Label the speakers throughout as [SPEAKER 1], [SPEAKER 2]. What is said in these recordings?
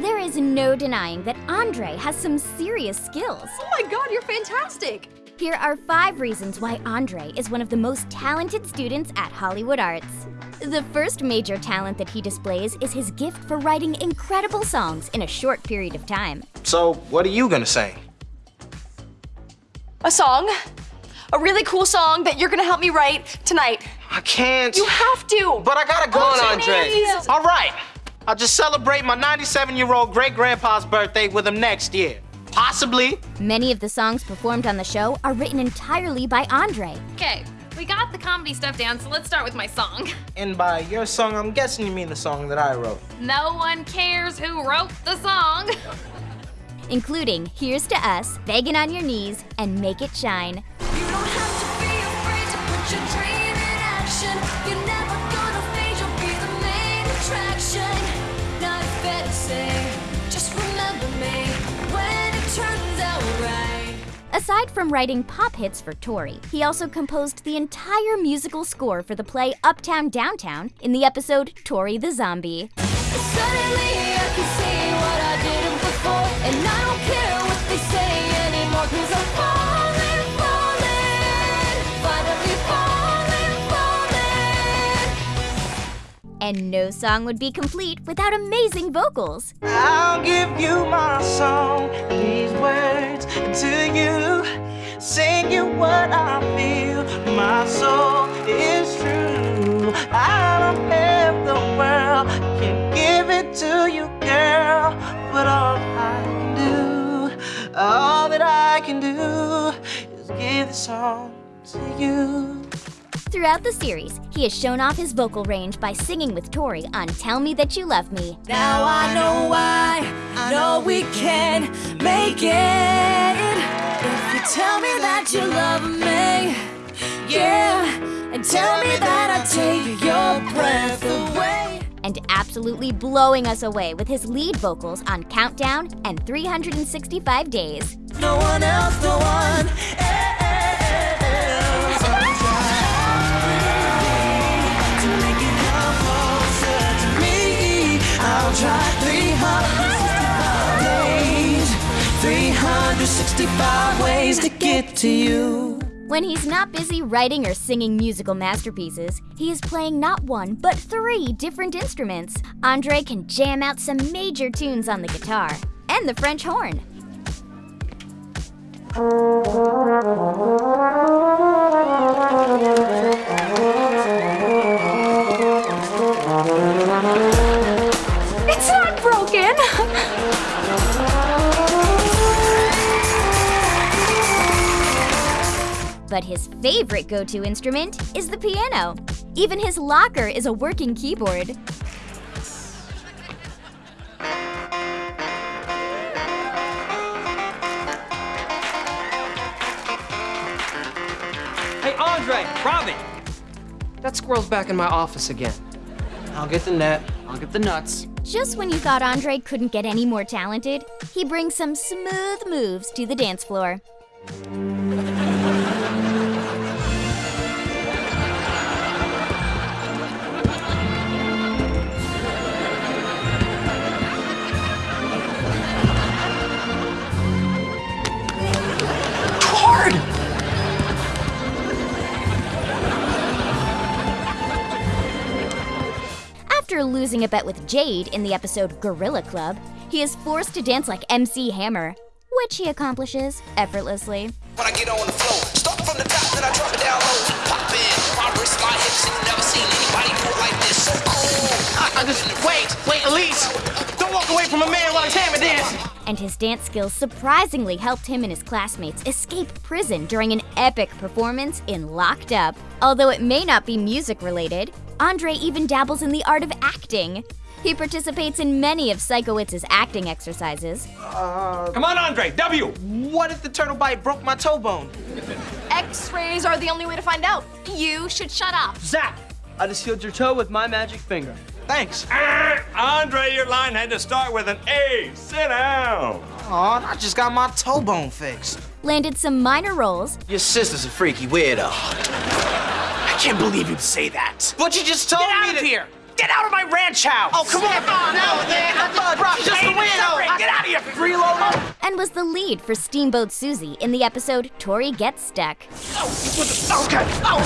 [SPEAKER 1] There is no denying that Andre has some serious skills.
[SPEAKER 2] Oh my god, you're fantastic!
[SPEAKER 1] Here are five reasons why Andre is one of the most talented students at Hollywood Arts. The first major talent that he displays is his gift for writing incredible songs in a short period of time.
[SPEAKER 3] So, what are you gonna sing?
[SPEAKER 2] A song. A really cool song that you're gonna help me write tonight.
[SPEAKER 3] I can't.
[SPEAKER 2] You have to!
[SPEAKER 3] But I gotta go
[SPEAKER 2] Oh,
[SPEAKER 3] on, Andre. All right. I'll just celebrate my 97 year old great grandpa's birthday with him next year. Possibly.
[SPEAKER 1] Many of the songs performed on the show are written entirely by Andre.
[SPEAKER 4] Okay, we got the comedy stuff down, so let's start with my song.
[SPEAKER 3] And by your song, I'm guessing you mean the song that I wrote.
[SPEAKER 4] No one cares who wrote the song.
[SPEAKER 1] including Here's to Us, Begging on Your Knees, and Make It Shine. Aside from writing pop hits for Tori, he also composed the entire musical score for the play Uptown Downtown in the episode Tori the Zombie.
[SPEAKER 5] Suddenly I can see what I did before, and I don't care what they say anymore, cause I'm falling, falling, finally falling, falling.
[SPEAKER 1] And no song would be complete without amazing vocals.
[SPEAKER 3] I'll give you my song, these words what I feel, my soul is true. I don't have the world, can give it to you, girl. But all I can do, all that I can do is give the song to you.
[SPEAKER 1] Throughout the series, he has shown off his vocal range by singing with Tori on Tell Me That You Love Me.
[SPEAKER 5] Now I know why, I know we can make it. Tell me that you love me, yeah, and tell me that I take your breath away.
[SPEAKER 1] And absolutely blowing us away with his lead vocals on Countdown and 365 Days.
[SPEAKER 5] No one else, no one else. 365 ways to get to you.
[SPEAKER 1] When he's not busy writing or singing musical masterpieces, he is playing not one, but three different instruments. Andre can jam out some major tunes on the guitar and the French horn. But his favorite go to instrument is the piano. Even his locker is a working keyboard.
[SPEAKER 6] Hey, Andre, Robin! That squirrel's back in my office again.
[SPEAKER 3] I'll get the net.
[SPEAKER 6] I'll get the nuts.
[SPEAKER 1] Just when you thought Andre couldn't get any more talented, he brings some smooth moves to the dance floor. Losing a bet with Jade in the episode Gorilla Club, he is forced to dance like MC Hammer, which he accomplishes effortlessly.
[SPEAKER 7] When I get on the floor, start from the top, then I drop it down low. Pop in, my wrist, my hips, never seen anybody like this. So cool.
[SPEAKER 3] I, I just wait, wait, Elise! Don't walk away from a man while he's hammer dancing!
[SPEAKER 1] And his dance skills surprisingly helped him and his classmates escape prison during an epic performance in Locked Up. Although it may not be music related, Andre even dabbles in the art of acting. He participates in many of Sikowitz's acting exercises, uh,
[SPEAKER 6] Come on, Andre, W!
[SPEAKER 3] What if the turtle bite broke my toe bone?
[SPEAKER 2] X-rays are the only way to find out.
[SPEAKER 4] You should shut up.
[SPEAKER 6] Zap! I just healed your toe with my magic finger.
[SPEAKER 3] Thanks.
[SPEAKER 8] Ah, Andre, your line had to start with an A. Sit down.
[SPEAKER 3] Aw, I just got my toe bone fixed.
[SPEAKER 1] landed some minor roles,
[SPEAKER 3] Your sister's a freaky weirdo. I can't believe you'd say that. But you just told
[SPEAKER 7] Get
[SPEAKER 3] me
[SPEAKER 7] out of
[SPEAKER 3] to-
[SPEAKER 7] here! Get out of my ranch house!
[SPEAKER 3] Oh, come on. No, man. I just brought just the wind. freeloader?
[SPEAKER 1] and was the lead for Steamboat Susie in the episode Tori Gets Stuck.
[SPEAKER 3] Okay. Oh.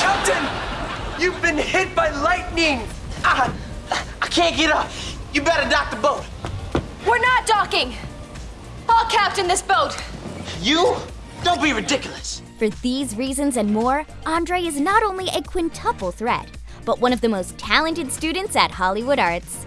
[SPEAKER 3] Captain, you've been hit by lightning. Ah, I can't get up. You better dock the boat.
[SPEAKER 2] We're not docking. I'll captain this boat.
[SPEAKER 3] You? Don't be ridiculous.
[SPEAKER 1] For these reasons and more, Andre is not only a quintuple threat, but one of the most talented students at Hollywood Arts.